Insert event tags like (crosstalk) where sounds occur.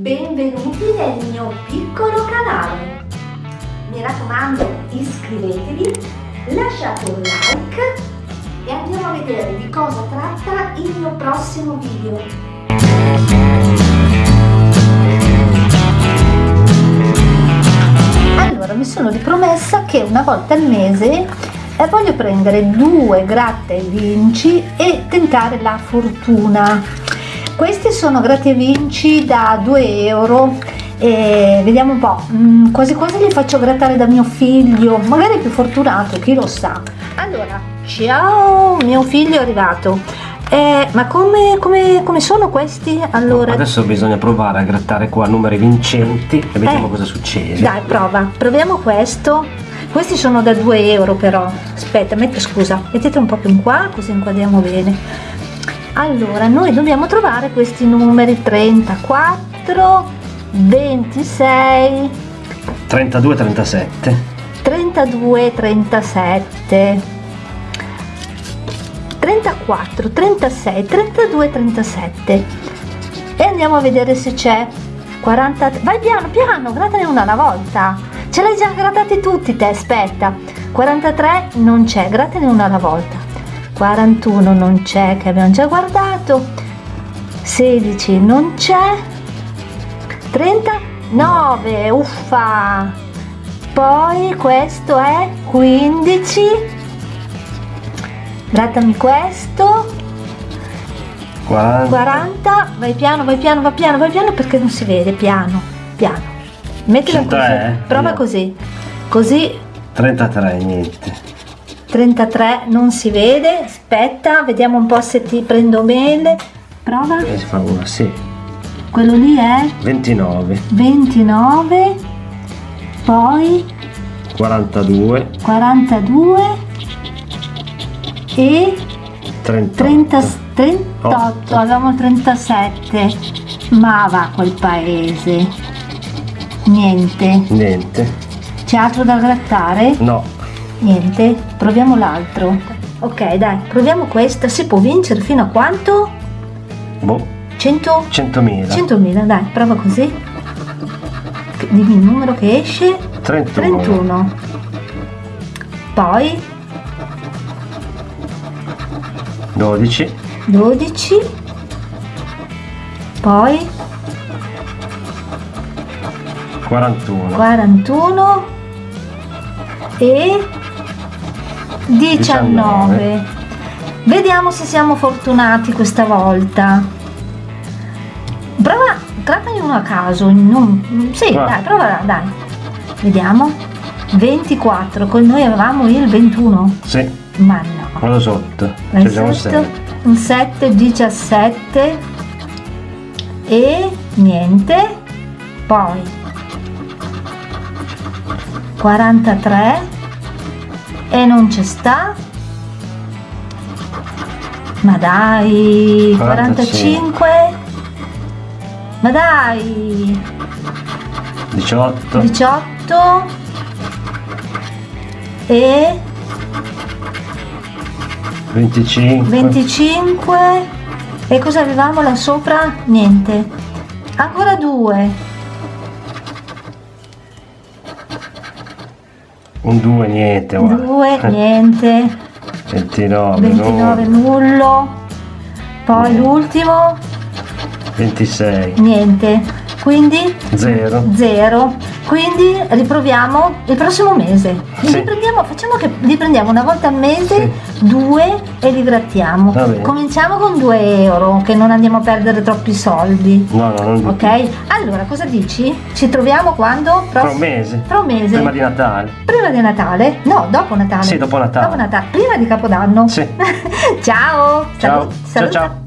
benvenuti nel mio piccolo canale. Mi raccomando iscrivetevi, lasciate un like e andiamo a vedere di cosa tratta il mio prossimo video. Allora mi sono ripromessa che una volta al mese eh, voglio prendere due gratta e vinci e tentare la fortuna questi sono gratta e vinci da 2 euro e vediamo un po' mm, quasi quasi li faccio grattare da mio figlio magari più fortunato chi lo sa allora ciao mio figlio è arrivato eh, ma come, come, come, sono questi? Allora... Adesso bisogna provare a grattare qua numeri vincenti e vediamo eh, cosa succede. Dai, prova. Proviamo questo. Questi sono da 2 euro però. Aspetta, metti, scusa, mettete un po' più in qua così inquadriamo bene allora noi dobbiamo trovare questi numeri 34 26 32 37 32 37 34 36 32 37 e andiamo a vedere se c'è 40 vai piano piano grattane una alla volta. Ce l'hai già grattati tutti te aspetta. 43 non c'è grattane una alla volta 41 non c'è che abbiamo già guardato. 16 non c'è. 39 uffa. Poi questo è 15 grattami questo. 40. 40 vai piano vai piano vai piano vai piano perché non si vede piano piano. Mettila così prova così. Così. 33 niente 33 non si vede. Aspetta vediamo un po' se ti prendo bene. Prova. E si fa una sì. Quello lì è? 29 29 poi? 42 42 e? 38 30, 38 avevamo 37 ma va quel paese. Niente. Niente. C'è altro da grattare? no Niente, proviamo l'altro. Ok, dai, proviamo questa. Si può vincere fino a quanto? Boh. 100? 100.000. 100.000, dai, prova così. Dimmi il numero che esce. 31. 31. Poi 12. 12. Poi 41. 41 e 19. 19. Vediamo se siamo fortunati questa volta. Prova, trattane uno a caso. Non, sì, ah. dai, prova, dai. Vediamo. 24, con noi avevamo il 21. Sì. Ma no. Quello sotto. 7. Un 7, 17. E niente. Poi 43 e non c'è sta. Ma dai 45 ma dai. 18 18 e 25 25 e cosa avevamo là sopra? niente. Ancora due Un 2 niente. 2 niente. (laughs) 29. 29 nullo. Poi l'ultimo. 26. Niente. Quindi 0. 0. Quindi riproviamo il prossimo mese. Sì. Riprendiamo, facciamo che li prendiamo una volta al mese, sì. due e li grattiamo. Cominciamo con 2 euro, che non andiamo a perdere troppi soldi. No, no, non Ok? Allora, cosa dici? Ci troviamo quando? Tra un mese. Tra un mese. Prima di Natale. Prima di Natale? No, dopo Natale. Sì, dopo Natale. Dopo Natale. Prima di Capodanno. Sì. (laughs) ciao. Ciao. Salut. Ciao ciao.